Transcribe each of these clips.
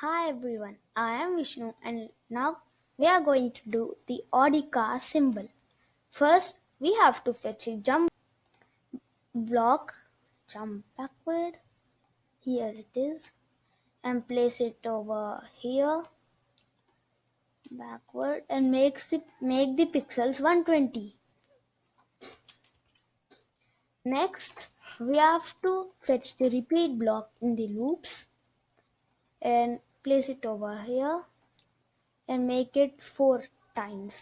Hi everyone, I am Vishnu and now we are going to do the car symbol. First, we have to fetch a jump block, jump backward, here it is, and place it over here, backward, and makes the, make the pixels 120. Next, we have to fetch the repeat block in the loops. And place it over here and make it four times.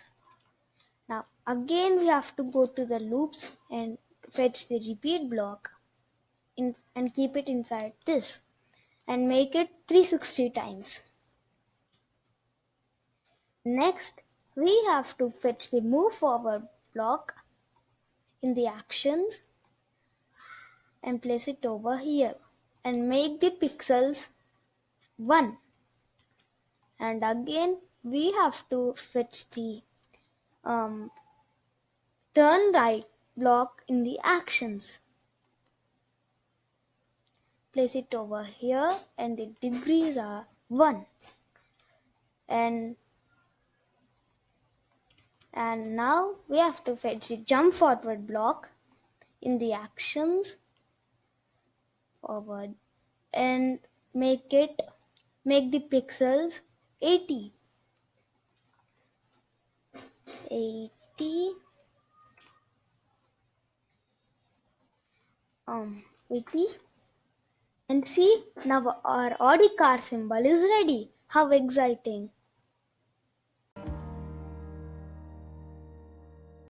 Now again we have to go to the loops and fetch the repeat block in, and keep it inside this and make it 360 times. Next we have to fetch the move forward block in the actions and place it over here and make the pixels 1 and again we have to fetch the um, turn right block in the actions. Place it over here and the degrees are 1 and and now we have to fetch the jump forward block in the actions forward and make it make the pixels 80 80 um 80 and see now our Audi car symbol is ready. How exciting